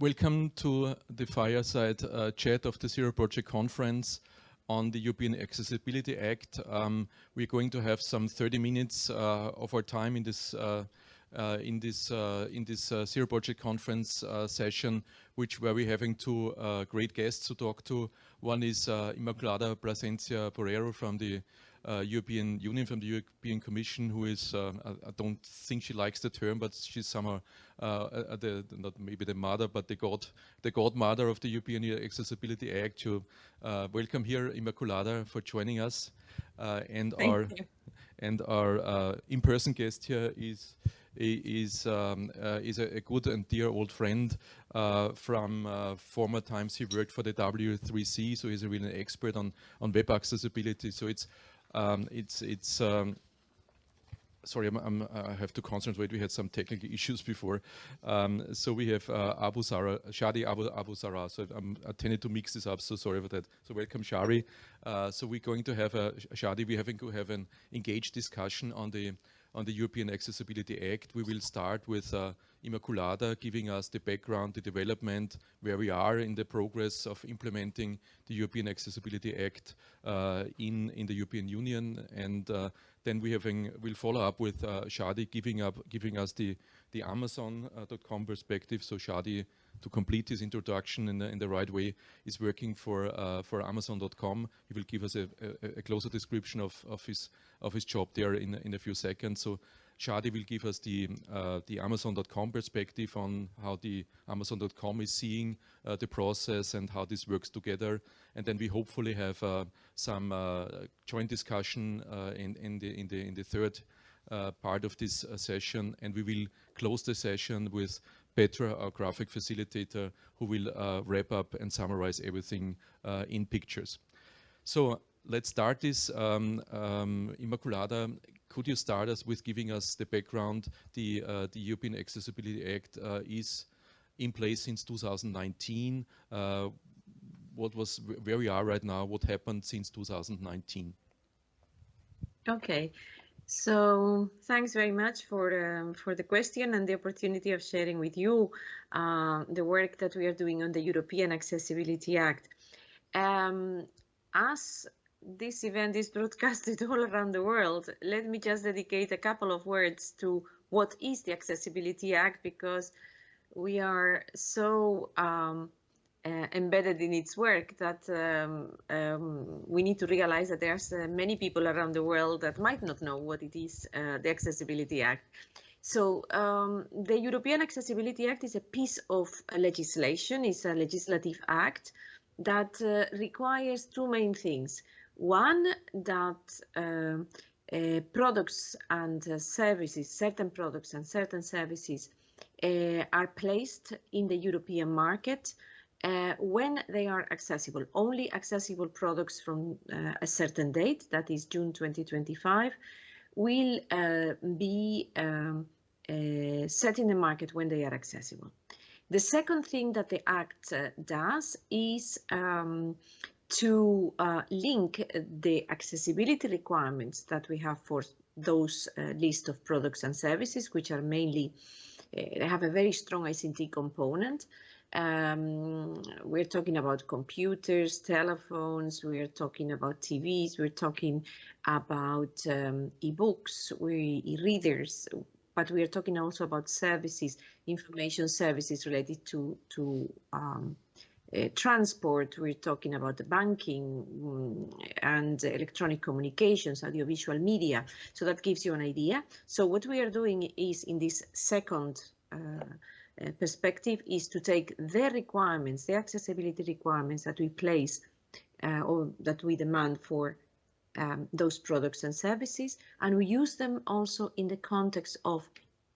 Welcome to the fireside uh, chat of the Zero Project Conference on the European Accessibility Act. Um, we're going to have some 30 minutes uh, of our time in this uh, uh in this uh, in this uh, Zero Project Conference session, which where we're having two great guests to talk to. One is Inmaculada Placencia Porrero from the European Union, from the European Commission, who is, uh, I, I, don't think she likes the term, but she's somehow uh, the, not maybe the mother, but the god, the godmother of the European Accessibility Act. To welcome here, Inmaculada, for joining us, and Thank our you. and our in-person guest here is is um, uh, is a, a, good and dear old friend uh, from uh, former times. He worked for the W3C, so he's a really expert on on web accessibility. So it's um, it's it's um, sorry, I'm, I'm, i have to concentrate. We had some technical issues before. Um, so we have uh, Abou-Zahra, Shadi Abu, Abou-Zahra. So I'm, I tended to mix this up, so sorry for that. So welcome, Shadi. Uh, so we're going to have a, Shadi, we're having to have an engaged discussion on the on the European Accessibility Act. We will start with uh, Inmaculada giving us the background, the development, where we are in the progress of implementing the European Accessibility Act uh, in, in the European Union. And uh, then we having, we'll follow up with uh, Shadi giving, up, giving us the, the Amazon.com perspective. So Shadi to complete his introduction in the, in the right way is working for uh, for Amazon.com. He will give us a, a, a, closer description of, of his of his job there in in a few seconds. So Shadi will give us the uh, the Amazon.com perspective on how the Amazon.com is seeing uh, the process and how this works together, and then we hopefully have uh, some uh, joint discussion uh, in in the in the in the third uh, part of this session, and we will close the session with Petra, our graphic facilitator, who will wrap up and summarize everything in pictures. So let's start this. Um, um, Inmaculada, could you start us with giving us the background? The, uh, the European Accessibility Act uh, is in place since 2019. Uh, what was where we are right now? What happened since 2019? Okay. So thanks very much for um, for the question and the opportunity of sharing with you uh, the work that we are doing on the European Accessibility Act. Um, as this event is broadcasted all around the world, let me just dedicate a couple of words to what is the Accessibility Act because we are so um, uh, embedded in its work that um, um, we need to realize that there's uh, many people around the world that might not know what it is, uh, the Accessibility Act. So um, the European Accessibility Act is a piece of legislation, it's a legislative act that uh, requires two main things. One, that uh, uh, products and services, certain products and certain services are placed in the European market uh, when they are accessible, only accessible products from uh, a certain date, that is June 2025, will uh, be um, uh, set in the market when they are accessible. The second thing that the Act uh, does is um, to uh, link the accessibility requirements that we have for those list of products and services, which are mainly, they have a very strong ICT component, um, we're talking about computers, telephones, we're talking about TVs, we're talking about um, e-books, e-readers, but we are talking also about services, information services related to, to um, uh, transport, we're talking about the banking um, and electronic communications, audiovisual media. So that gives you an idea. So what we are doing is in this second uh, uh, perspective is to take the requirements, the accessibility requirements that we place uh, or that we demand for um, those products and services, and we use them also in the context of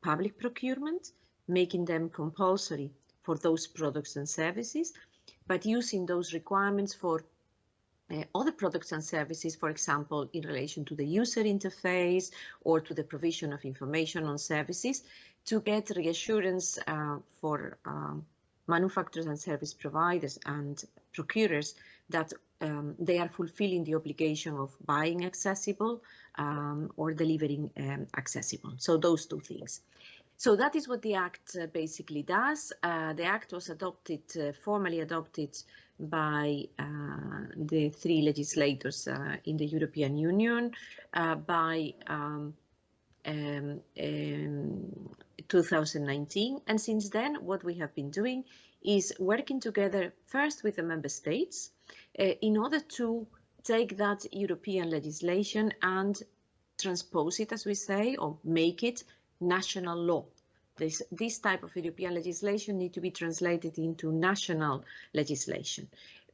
public procurement, making them compulsory for those products and services, but using those requirements for uh, other products and services, for example, in relation to the user interface or to the provision of information on services to get reassurance uh, for um, manufacturers and service providers and procurers that um, they are fulfilling the obligation of buying accessible um, or delivering um, accessible. So those two things. So that is what the Act uh, basically does. Uh, the Act was adopted, uh, formally adopted by uh, the three legislators uh, in the European Union uh, by um, um, um, 2019. And since then, what we have been doing is working together first with the member states in order to take that European legislation and transpose it, as we say, or make it national law. This, this type of European legislation need to be translated into national legislation.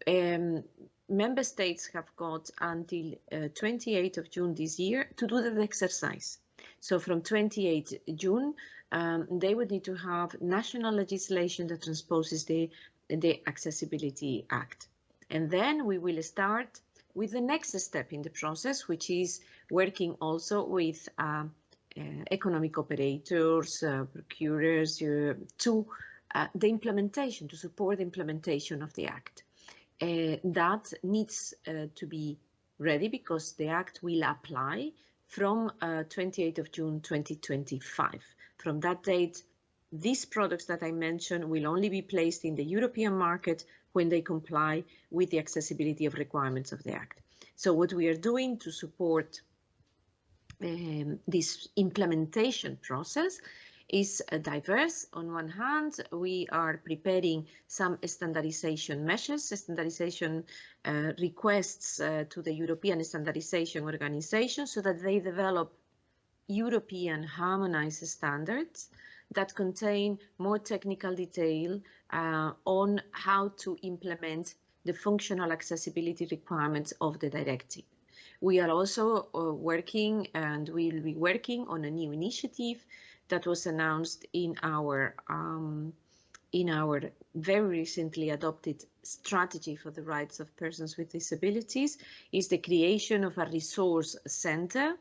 Um, member states have got until uh, 28th of June this year to do that exercise. So from 28 June, um, they would need to have national legislation that transposes the, the Accessibility Act. And then we will start with the next step in the process, which is working also with uh, Eh, economic operators, uh, procurers, uh, to the implementation, to support the implementation of the Act. that needs to be ready because the Act will apply from 28th of June 2025. From that date, these products that I mentioned will only be placed in the European market when they comply with the accessibility of requirements of the Act. So what we are doing to support um, this implementation process is uh, diverse. On one hand, we are preparing some standardization measures, standardization uh, requests uh, to the European Standardization Organization so that they develop European harmonized standards that contain more technical detail uh, on how to implement the functional accessibility requirements of the directive. We are also uh, working and we'll be working on a new initiative that was announced in our um, in our very recently adopted strategy for the rights of persons with disabilities. Is the creation of a resource center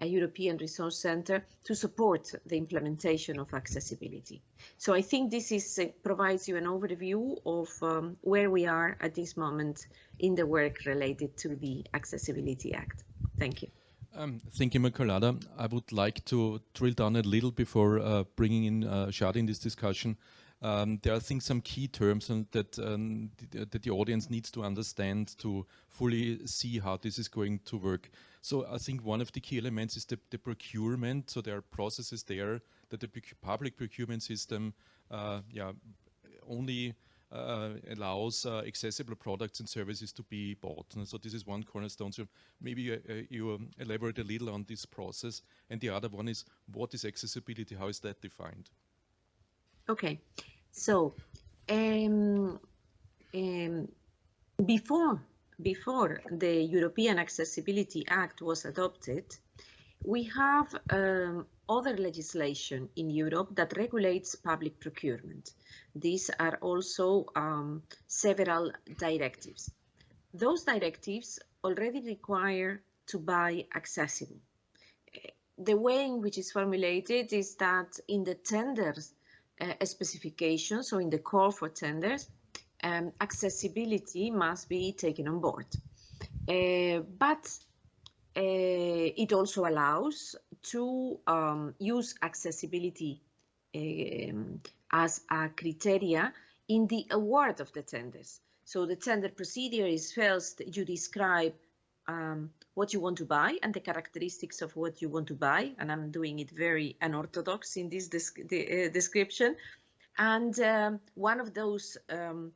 a European Resource Center to support the implementation of accessibility. So I think this is, uh, provides you an overview of um, where we are at this moment in the work related to the Accessibility Act. Thank you. Um, thank you, Inmaculada. I would like to drill down a little before uh, bringing in uh, Shadi in this discussion. Um, there are, I think, some key terms that, um, that the audience needs to understand to fully see how this is going to work. So I think one of the key elements is the, the procurement. So there are processes there that the public procurement system uh, yeah, only uh, allows uh, accessible products and services to be bought. And so this is one cornerstone. So maybe uh, uh, you um, elaborate a little on this process. And the other one is what is accessibility? How is that defined? Okay, so um, um, before before the European Accessibility Act was adopted, we have um, other legislation in Europe that regulates public procurement. These are also um, several directives. Those directives already require to buy accessible. The way in which it's formulated is that in the tenders uh, specifications, so in the call for tenders, um, accessibility must be taken on board. Uh, but uh, it also allows to um, use accessibility um, as a criteria in the award of the tenders. So the tender procedure is first you describe um, what you want to buy and the characteristics of what you want to buy. And I'm doing it very unorthodox in this the, uh, description. And um, one of those um,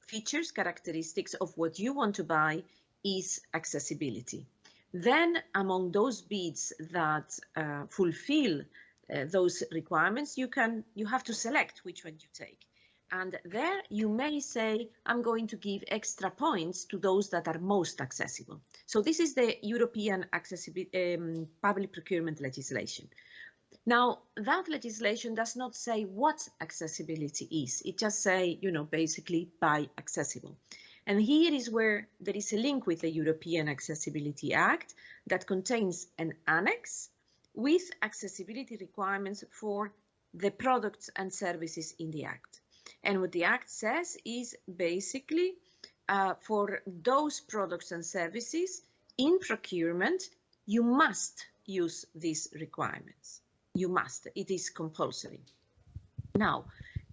features, characteristics of what you want to buy is accessibility. Then among those bids that uh, fulfill uh, those requirements, you can you have to select which one you take. And there you may say, I'm going to give extra points to those that are most accessible. So this is the European um, public procurement legislation. Now, that legislation does not say what accessibility is. It just say, you know, basically buy accessible. And here is where there is a link with the European Accessibility Act that contains an annex with accessibility requirements for the products and services in the Act. And what the Act says is basically uh, for those products and services in procurement, you must use these requirements you must, it is compulsory. Now,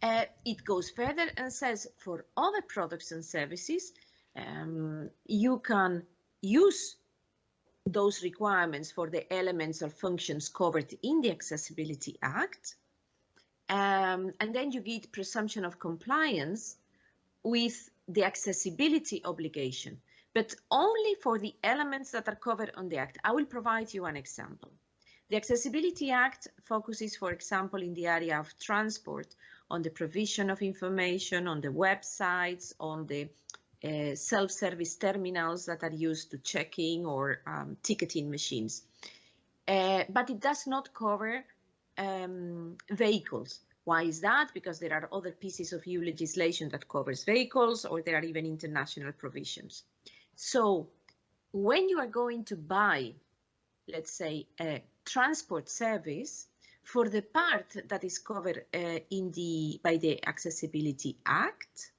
uh, it goes further and says for other products and services, um, you can use those requirements for the elements or functions covered in the Accessibility Act. Um, and then you get presumption of compliance with the accessibility obligation, but only for the elements that are covered on the Act. I will provide you an example. The Accessibility Act focuses, for example, in the area of transport on the provision of information, on the websites, on the uh, self-service terminals that are used to checking or um, ticketing machines. Uh, but it does not cover um, vehicles. Why is that? Because there are other pieces of EU legislation that covers vehicles or there are even international provisions. So when you are going to buy, let's say, a transport service, for the part that is covered uh, in the by the Accessibility Act,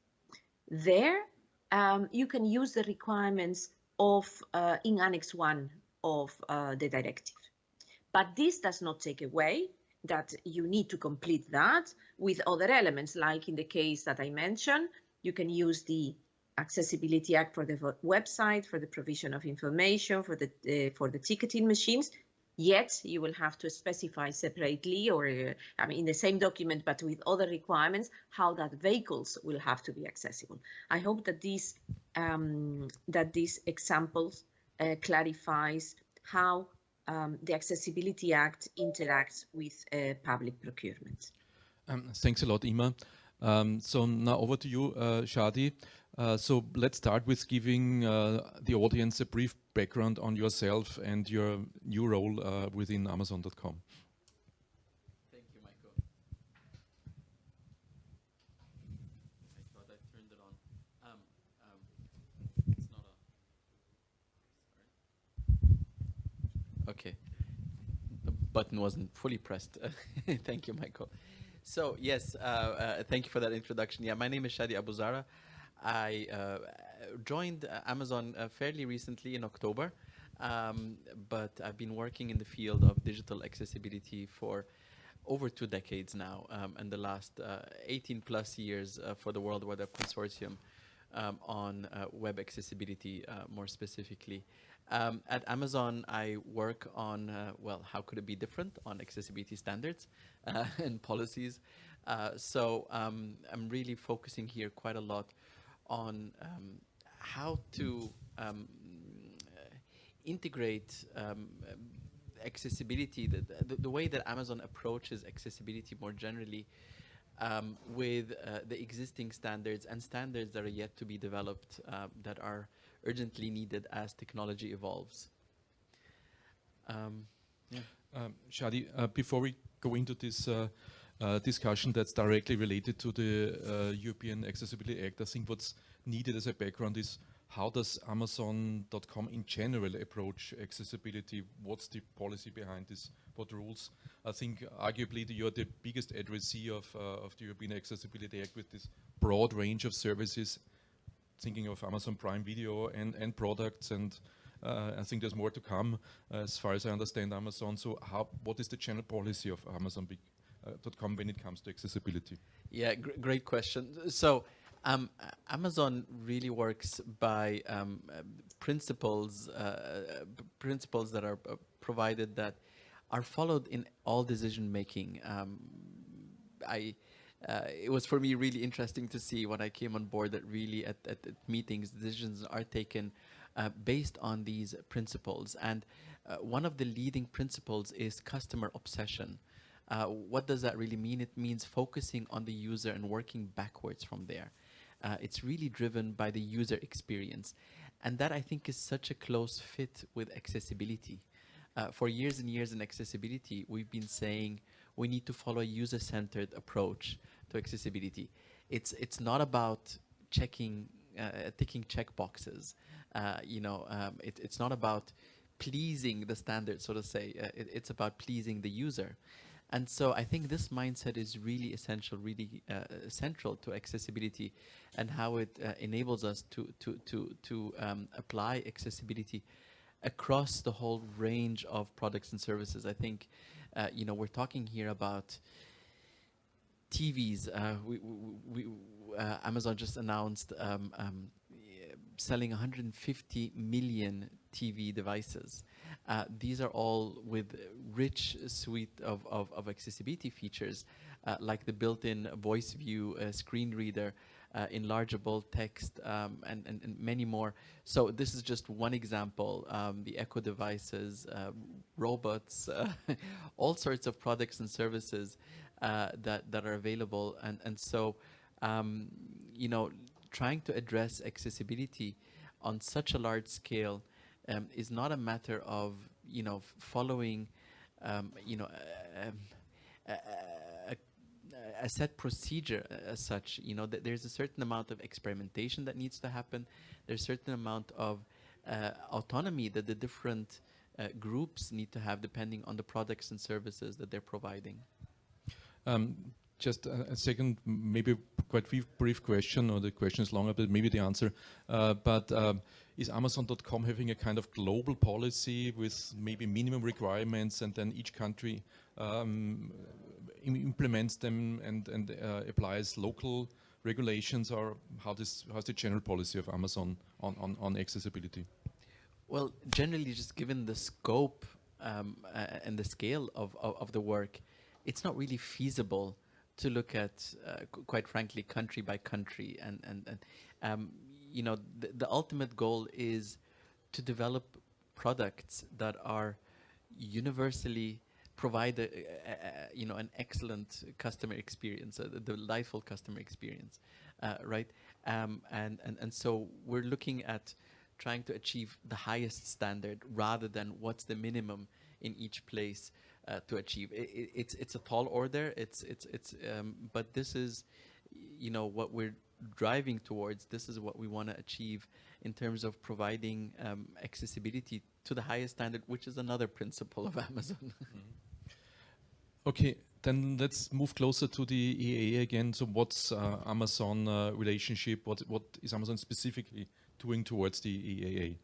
there um, you can use the requirements of uh, in Annex 1 of uh, the directive. But this does not take away that you need to complete that with other elements, like in the case that I mentioned, you can use the Accessibility Act for the website, for the provision of information, for the uh, for the ticketing machines, Yet you will have to specify separately or uh, I mean in the same document but with other requirements how that vehicles will have to be accessible. I hope that these um, that these examples uh, clarifies how um, the Accessibility Act interacts with uh, public procurement. Um, thanks a lot, Ima. Um, so now over to you, uh, Shadi. Uh, so let's start with giving uh, the audience a brief background on yourself and your new role uh, within Amazon.com. Thank you, Michael. I thought I turned it on. Um, um, it's not a. Okay. The button wasn't fully pressed. thank you, Michael. So yes, uh, uh, thank you for that introduction. Yeah, my name is Shadi Abou-Zahra. I uh, joined uh, Amazon uh, fairly recently in October, um, but I've been working in the field of digital accessibility for over two decades now, um, and the last uh, 18 plus years for the World Wide Web Consortium um, on web accessibility more specifically. Um, at Amazon, I work on, well, how could it be different on accessibility standards and policies. so um, I'm really focusing here quite a lot on um, how to um, integrate um, accessibility, the, the, the, way that Amazon approaches accessibility more generally um, with uh, the existing standards and standards that are yet to be developed uh, that are urgently needed as technology evolves. Um, yeah. Um, Shadi, uh, before we go into this uh, uh, discussion that's directly related to the uh, European Accessibility Act. I think what's needed as a background is how does Amazon.com in general approach accessibility? What's the policy behind this? What rules? I think arguably the, you're the biggest addressee of, uh, of the European Accessibility Act with this broad range of services, thinking of Amazon Prime Video and, and products and uh, I think there's more to come uh, as far as I understand Amazon. So how, what is the general policy of Amazon .com when it comes to accessibility? Yeah, gr great question. So um, Amazon really works by um, principles, uh, principles that are uh, provided that are followed in all decision making. Um, I, uh, it was for me really interesting to see when I came on board that really at, at, at meetings decisions are taken uh, based on these principles. And uh, one of the leading principles is customer obsession. Uh, what does that really mean? It means focusing on the user and working backwards from there. Uh, it's really driven by the user experience. And that I think is such a close fit with accessibility. Uh, for years and years in accessibility, we've been saying we need to follow a user-centered approach to accessibility. It's, it's not about checking, uh, ticking check boxes. Uh, you know, um, it, it's not about pleasing the standard, so to say. Uh, it, it's about pleasing the user. And so I think this mindset is really essential, really uh, central to accessibility and how it uh, enables us to, to, to, to um, apply accessibility across the whole range of products and services. I think Uh, you know, we're talking here about TVs. Uh, we, we, uh, Amazon just announced um, um, selling 150 million TV devices. Uh, these are all with rich suite of, of, of accessibility features, uh, like the built-in VoiceView uh, screen reader, uh, enlargeable text, um, and, and, and, many more. So this is just one example. Um, the Echo devices, uh, robots, uh, all sorts of products and services that, that are available. And, and so, um, you know, trying to address accessibility on such a large scale um, is not a matter of you know following um, you know um, a, a, set procedure as such you know that there's a certain amount of experimentation that needs to happen there's a certain amount of uh, autonomy that the different uh, groups need to have depending on the products and services that they're providing um, just a, a, second, maybe quite brief, brief, question, or the question is longer, but maybe the answer. Uh, but um, is Amazon.com having a kind of global policy with maybe minimum requirements, and then each country um, implements them and, and uh, applies local regulations, or how this how's the general policy of Amazon on, on, on accessibility? Well, generally, just given the scope um, uh, and the scale of, of, of the work, it's not really feasible to look at, uh, quite frankly, country by country. And, and, and um, you know, the, the ultimate goal is to develop products that are universally provide a, a, a, you know an excellent customer experience, a, delightful customer experience, uh, right? Um, and and and so we're looking at trying to achieve the highest standard rather than what's the minimum in each place uh, to achieve. It, it, it's it's a tall order. It's it's it's um, but this is, you know, what we're driving towards. This is what we want to achieve in terms of providing um, accessibility to the highest standard, which is another principle of Amazon. mm -hmm. Okay, then let's move closer to the EAA again. So what's uh, Amazon uh, relationship? What what is Amazon specifically doing towards the EAA?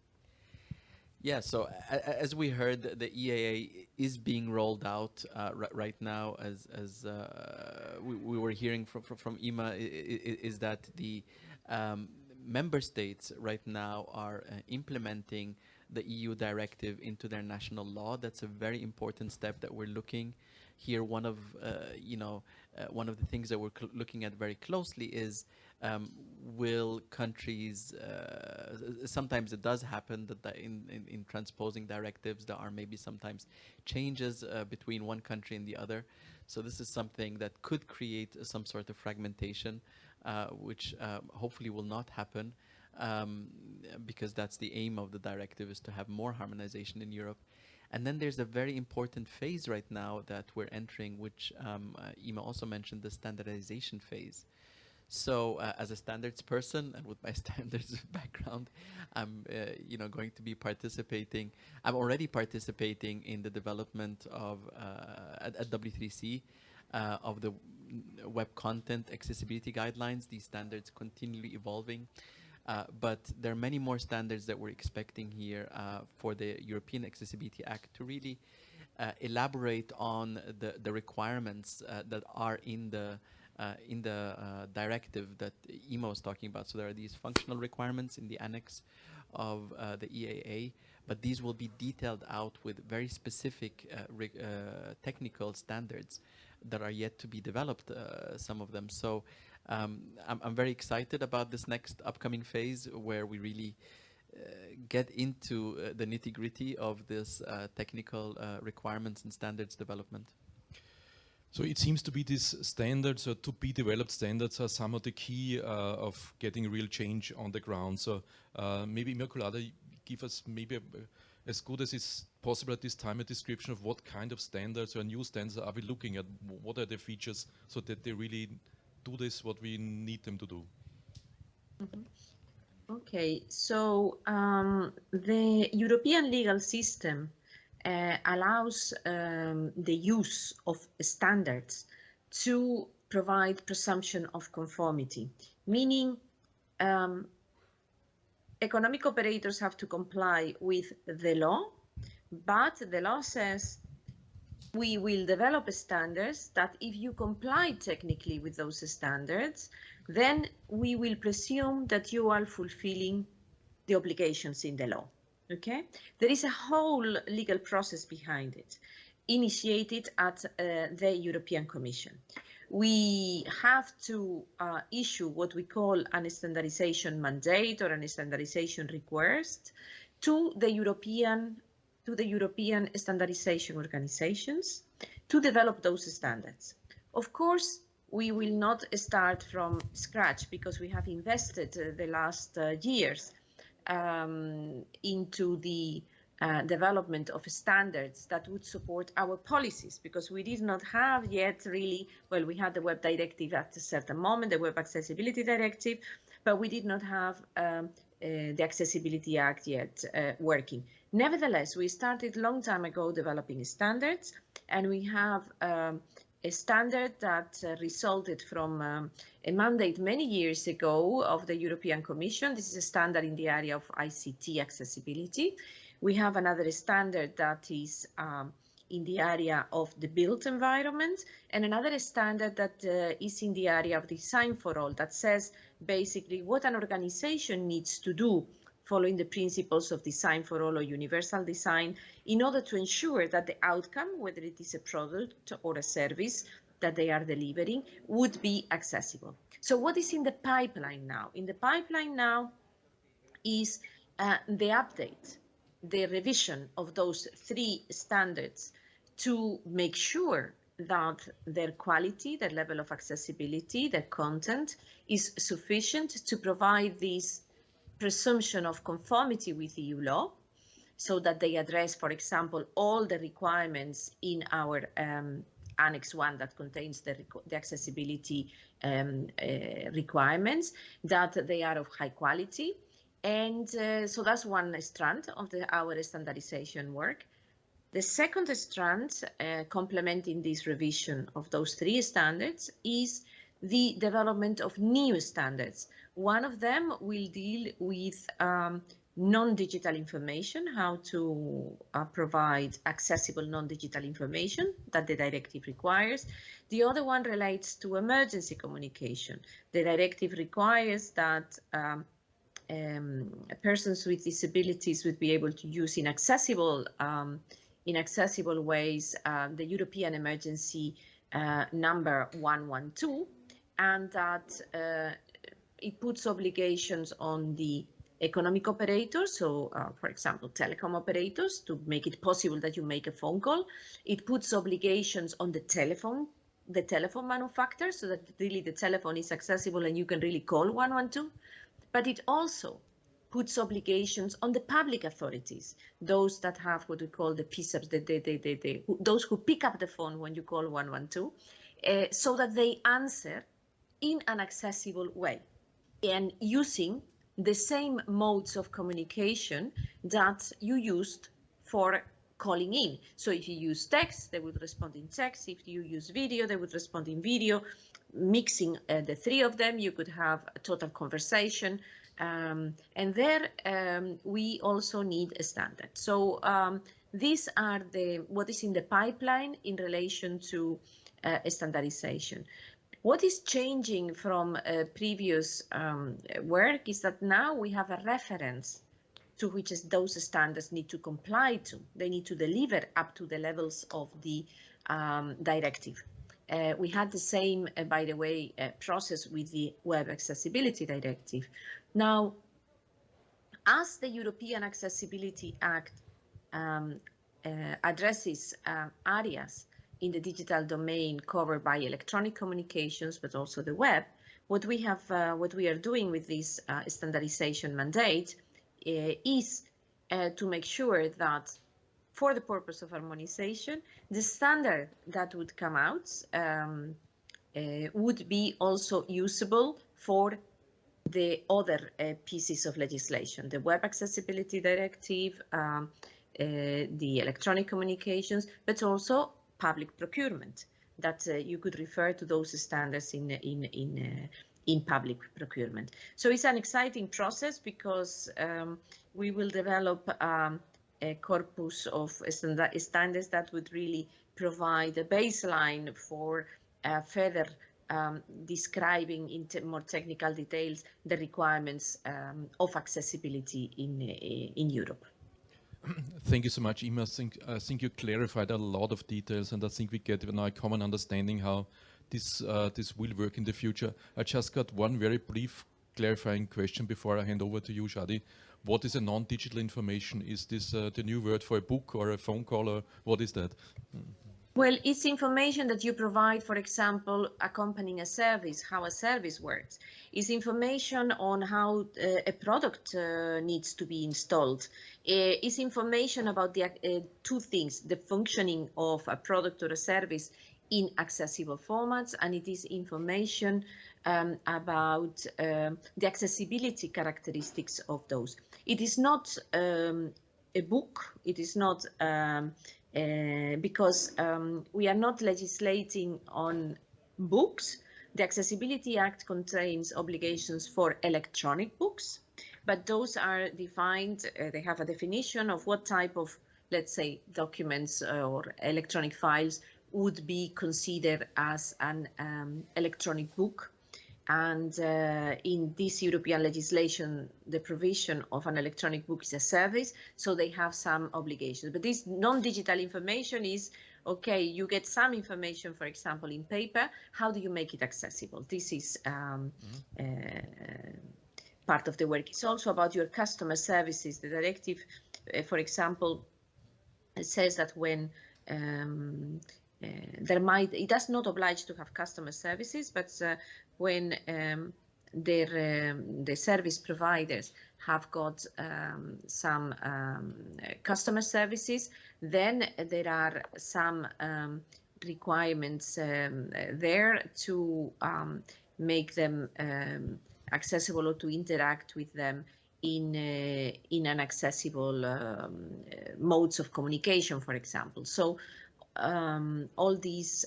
Yeah, so as we heard, the EAA is being rolled out uh, right now. As as uh, we, we, were hearing from from, from Ima, is that the um, member states right now are uh, implementing the EU directive into their national law. That's a very important step that we're looking here. One of uh, you know uh, one of the things that we're looking at very closely is um, will countries, uh, sometimes it does happen that in, in, in, transposing directives there are maybe sometimes changes uh, between one country and the other. So this is something that could create some sort of fragmentation, uh, which um, hopefully will not happen um, because that's the aim of the directive is to have more harmonization in Europe. And then there's a very important phase right now that we're entering, which um, uh, Ima also mentioned, the standardization phase. So uh, as a standards person and with my standards background, I'm uh, you know going to be participating. I'm already participating in the development of uh, at, at, W3C uh, of the web content accessibility guidelines. These standards continually evolving. Uh, but there are many more standards that we're expecting here uh, for the European Accessibility Act to really elaborate on the, the requirements that are in the uh, in the uh, directive that Ima was talking about. So there are these functional requirements in the annex of uh, the EAA, but these will be detailed out with very specific uh, uh, technical standards that are yet to be developed, uh, some of them. So um, I'm, I'm, very excited about this next upcoming phase where we really get into the nitty gritty of this technical requirements and standards development. So it seems to be these standards or to be developed standards are some of the key uh, of getting real change on the ground. So uh, maybe Inmaculada, give us maybe a, as good as is possible at this time a description of what kind of standards or new standards are we looking at? What are the features so that they really do this what we need them to do? Mm -hmm. Okay, so um, the European legal system uh, allows um, the use of standards to provide presumption of conformity, meaning um, economic operators have to comply with the law, but the law says we will develop standards that if you comply technically with those standards, then we will presume that you are fulfilling the obligations in the law. Okay, there is a whole legal process behind it, initiated at uh, the European Commission. We have to uh, issue what we call an standardization mandate or an standardization request to the European to the European standardization organizations to develop those standards. Of course, we will not start from scratch because we have invested uh, the last uh, years um, into the uh, development of standards that would support our policies because we did not have yet really, well, we had the web directive at a certain moment, the web accessibility directive, but we did not have um, the Accessibility Act yet uh, working. Nevertheless, we started long time ago developing standards, and we have um, a standard that uh, resulted from um, a mandate many years ago of the European Commission. This is a standard in the area of ICT accessibility. We have another standard that is um, in the area of the built environment and another standard that uh, is in the area of design for all that says basically what an organization needs to do following the principles of design for all or universal design in order to ensure that the outcome, whether it is a product or a service that they are delivering, would be accessible. So what is in the pipeline now? In the pipeline now is uh, the update, the revision of those three standards to make sure that their quality, their level of accessibility, their content is sufficient to provide this presumption of conformity with EU law so that they address, for example, all the requirements in our um, Annex 1 that contains the, the accessibility um, uh, requirements, that they are of high quality. And uh, so that's one strand of the, our standardization work. The second strand, uh, complementing this revision of those three standards, is the development of new standards one of them will deal with um, non-digital information, how to uh, provide accessible non-digital information that the directive requires. The other one relates to emergency communication. The directive requires that um, um, persons with disabilities would be able to use in accessible, um, in accessible ways uh, the European emergency uh, number 112 and that uh, it puts obligations on the economic operators, so uh, for example, telecom operators, to make it possible that you make a phone call. It puts obligations on the telephone, the telephone manufacturer, so that really the telephone is accessible and you can really call 112. But it also puts obligations on the public authorities, those that have what we call the PSAPs, the, the, the, the, the, those who pick up the phone when you call 112, uh, so that they answer in an accessible way and using the same modes of communication that you used for calling in. So if you use text, they would respond in text. If you use video, they would respond in video. Mixing uh, the three of them, you could have a total conversation. Um, and there um, we also need a standard. So um, these are the what is in the pipeline in relation to uh, standardization. What is changing from uh, previous um, work is that now we have a reference to which those standards need to comply to. They need to deliver up to the levels of the um, directive. Uh, we had the same, uh, by the way, uh, process with the Web Accessibility Directive. Now, as the European Accessibility Act um, uh, addresses uh, areas in the digital domain covered by electronic communications, but also the web, what we have, uh, what we are doing with this uh, standardization mandate is to make sure that for the purpose of harmonization, the standard that would come out um, uh, would be also usable for the other uh, pieces of legislation, the Web Accessibility Directive, um, the electronic communications, but also public procurement that uh, you could refer to those standards in in in uh, in public procurement. So it's an exciting process because um, we will develop um, a corpus of standards that would really provide a baseline for uh, further um, describing in more technical details the requirements um, of accessibility in, uh, in Europe. Thank you so much, Ima. I think, I think you clarified a lot of details, and I think we get now a common understanding how this uh, this will work in the future. I just got one very brief clarifying question before I hand over to you, Shadi. What is a non-digital information? Is this uh, the new word for a book or a phone call, or what is that? Well, it's information that you provide, for example, accompanying a service, how a service works. It's information on how uh, a product uh, needs to be installed. Uh, it's information about the uh, two things, the functioning of a product or a service in accessible formats, and it is information um, about um, the accessibility characteristics of those. It is not um, a book, it is not um, uh, because um, we are not legislating on books. The Accessibility Act contains obligations for electronic books, but those are defined, uh, they have a definition of what type of, let's say, documents or electronic files would be considered as an um, electronic book and uh, in this European legislation, the provision of an electronic book is a service, so they have some obligations. But this non-digital information is, okay, you get some information, for example, in paper, how do you make it accessible? This is um, mm -hmm. uh, part of the work. It's also about your customer services. The directive, uh, for example, says that when um, uh, there might it does not oblige to have customer services, but uh, when um, their um, the service providers have got um, some um, customer services, then there are some um, requirements um, there to um, make them accessible or to interact with them in uh, in an accessible modes of communication, for example. So all these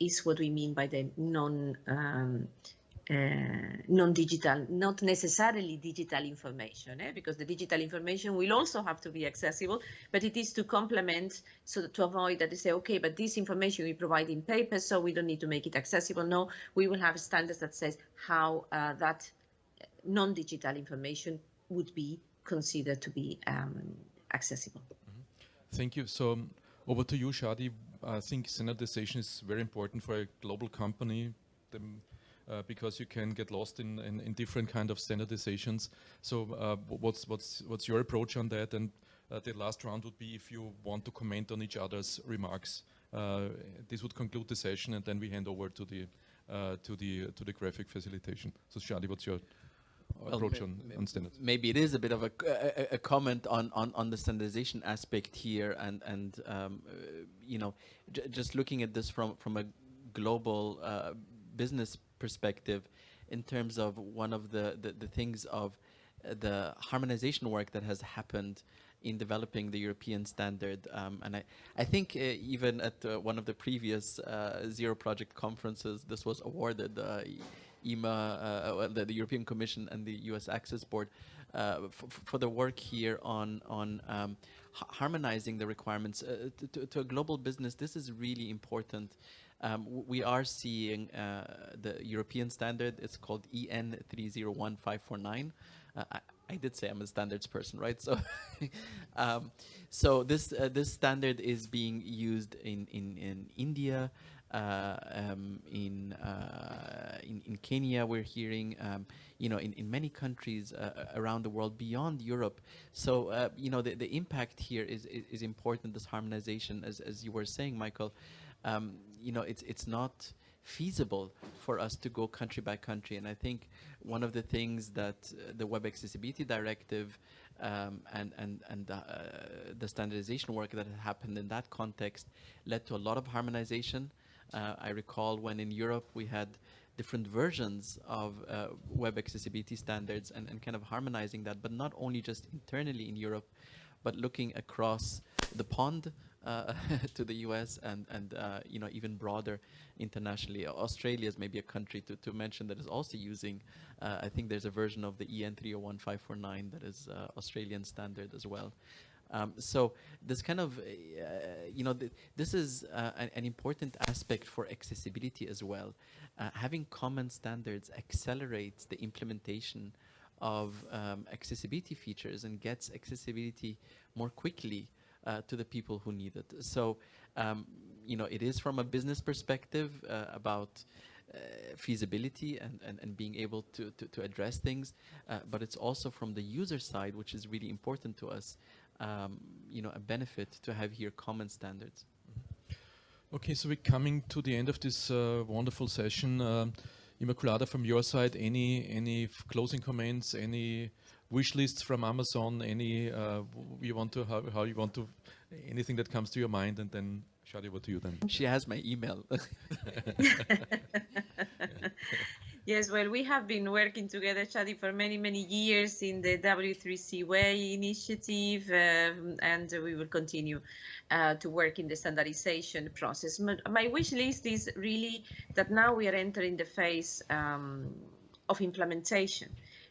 is what we mean by the non um, uh, non-digital, not necessarily digital information, eh? because the digital information will also have to be accessible, but it is to complement, so to avoid that they say, okay, but this information we provide in paper, so we don't need to make it accessible. No, we will have standards that says how uh, that non-digital information would be considered to be um, accessible. Mm -hmm. Thank you. So over to you, Shadi. I think standardization is very important for a global company the, uh, because you can get lost in, in, in, different kind of standardizations. So uh, what's, what's, what's your approach on that? And uh, the last round would be if you want to comment on each other's remarks. Uh, this would conclude the session and then we hand over to the, uh, to the, to the graphic facilitation. So Shadi, what's your approach on, on standards. Maybe it is a bit of a, a, a, comment on, on, on the standardization aspect here and, and um, uh, you know, just looking at this from, from a global uh, business perspective in terms of one of the, the, the things of uh, the harmonization work that has happened in developing the European standard. Um, and I, I think uh, even at uh, one of the previous uh, Zero Project conferences, this was awarded. Ima, uh, the, the, European Commission and the US Access Board uh, for the work here on, on um, harmonizing the requirements. Uh, to, to, a global business, this is really important. Um, we are seeing uh, the European standard, it's called EN 301549. Uh, I, I, did say I'm a standards person, right? So, um, so this uh, this standard is being used in in, in India, uh, um, in, uh, in, in Kenya, we're hearing, um, you know, in, in many countries uh, around the world beyond Europe. So, you know, the, the impact here is, is, is, important, this harmonization, as, as you were saying, Michael. Um, you know, it's, it's not feasible for us to go country by country. And I think one of the things that uh, the Web Accessibility Directive um, and, and, and uh, the standardization work that happened in that context led to a lot of harmonization. Uh, I recall when in Europe we had different versions of uh, web accessibility standards and, and kind of harmonizing that, but not only just internally in Europe, but looking across the pond uh, to the US and, and uh, you know, even broader internationally. Australia is maybe a country to, to mention that is also using, uh, I think there's a version of the EN 301549 that is uh, Australian standard as well. Um, so this kind of, uh, you know, th this is uh, an, an, important aspect for accessibility as well. Uh, having common standards accelerates the implementation of um, accessibility features and gets accessibility more quickly uh, to the people who need it. So, um, you know, it is from a business perspective uh, about uh, feasibility and, and, and being able to, to, to address things, uh, but it's also from the user side, which is really important to us, um, you know, a benefit to have here common standards. Okay, so we're coming to the end of this uh, wonderful session. Um, Inmaculada, from your side, any any closing comments, any wish lists from Amazon, any uh, you want to how, how you want to anything that comes to your mind, and then Shadi, over to you then. She has my email. yes, well, we have been working together, Shadi, for many, many years in the W3C WAI initiative, um, and we will continue uh, to work in the standardization process. My wish list is really that now we are entering the phase um, of implementation.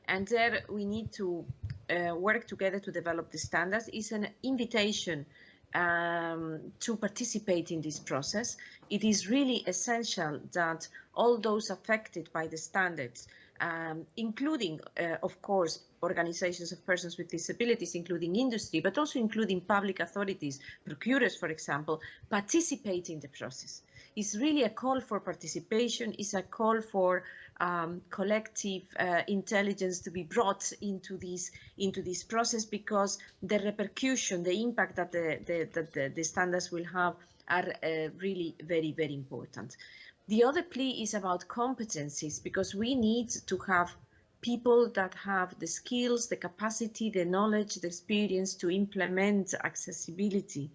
And there we need to uh, work together to develop the standards. It's an invitation um, to participate in this process, it is really essential that all those affected by the standards, um, including, uh, of course, organizations of persons with disabilities, including industry, but also including public authorities, procurers, for example, participate in the process. It's really a call for participation, it's a call for um, collective uh, intelligence to be brought into this into this process because the repercussion, the impact that the, the, that the, the standards will have are uh, really very, very important. The other plea is about competencies because we need to have people that have the skills, the capacity, the knowledge, the experience to implement accessibility.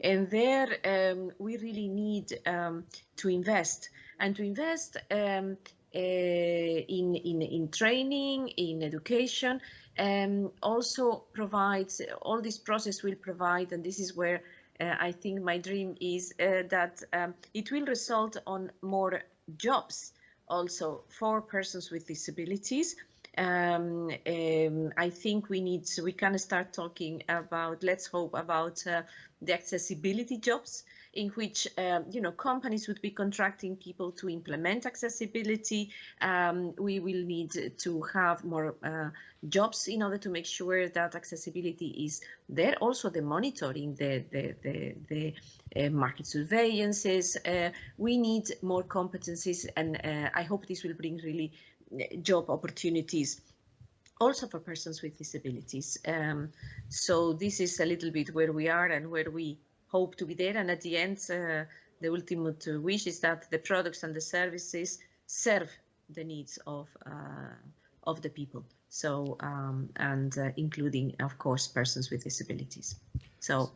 And there um, we really need um, to invest and to invest um, in, in, in training, in education, um, also provides, all this process will provide, and this is where uh, I think my dream is uh, that um, it will result on more jobs also for persons with disabilities. Um, um, I think we need, so we can start talking about, let's hope about uh, the accessibility jobs in which um, you know companies would be contracting people to implement accessibility. Um, we will need to have more uh, jobs in order to make sure that accessibility is there. Also, the monitoring, the the the, the uh, market surveillances. Uh, we need more competencies, and uh, I hope this will bring really uh, job opportunities also for persons with disabilities. Um, so this is a little bit where we are and where we hope to be there. And at the end, uh, the ultimate wish is that the products and the services serve the needs of uh, of the people. So um, and uh, including, of course, persons with disabilities. So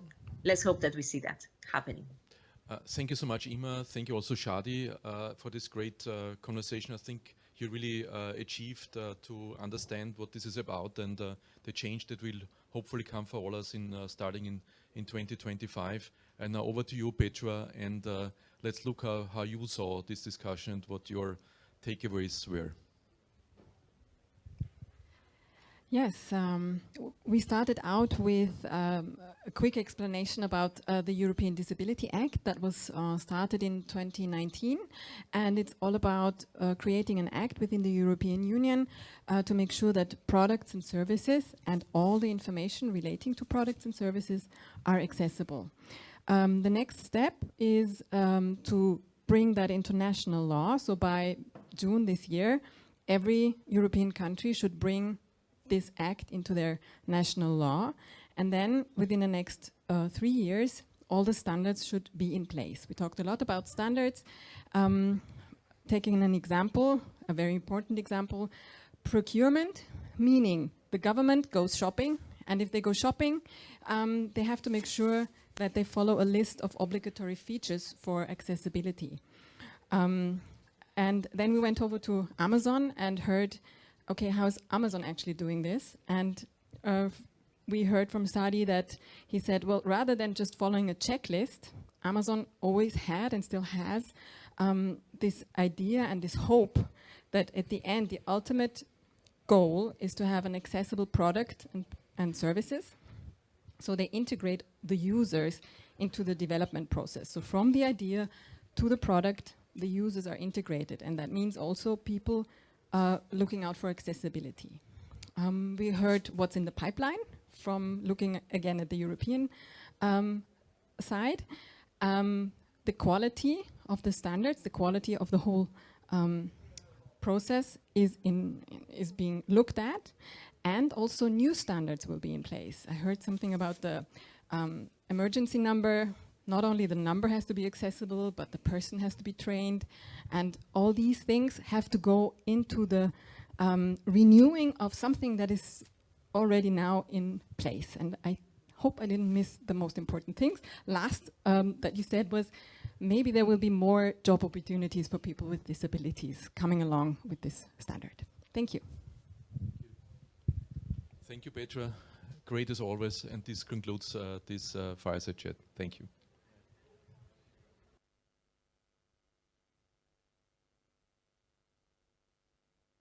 let's hope that we see that happening. Uh, thank you so much, Ima. Thank you also, Shadi, uh, for this great uh, conversation. I think you really achieved to understand what this is about and the change that will hopefully come for all us in starting in in 2025. And now over to you, Petra, and uh, let's look how, how you saw this discussion and what your takeaways were. Yes, um, we started out with um, a quick explanation about uh, the European Disability Act that was uh, started in 2019 and it's all about uh, creating an act within the European Union uh, to make sure that products and services and all the information relating to products and services are accessible. Um, the next step is um, to bring that into national law so by June this year every European country should bring this act into their national law. And then within the next uh, three years, all the standards should be in place. We talked a lot about standards. Um, taking an example, a very important example, procurement, meaning the government goes shopping, and if they go shopping, um, they have to make sure that they follow a list of obligatory features for accessibility. Um, and then we went over to Amazon and heard okay, how's Amazon actually doing this? And uh, we heard from Shadi that he said, well, rather than just following a checklist, Amazon always had and still has um, this idea and this hope that at the end, the ultimate goal is to have an accessible product and, and services. So they integrate the users into the development process. So from the idea to the product, the users are integrated, and that means also people uh, looking out for accessibility. Um, we heard what's in the pipeline from looking again at the European um, side. Um, the quality of the standards, the quality of the whole um, process is, in, is being looked at and also new standards will be in place. I heard something about the um, emergency number. Not only the number has to be accessible, but the person has to be trained. And all these things have to go into the um, renewing of something that is already now in place. And I hope I didn't miss the most important things. Last um, that you said was maybe there will be more job opportunities for people with disabilities coming along with this standard. Thank you. Thank you, Petra. Great as always. And this concludes uh, this uh, fireside chat. Thank you.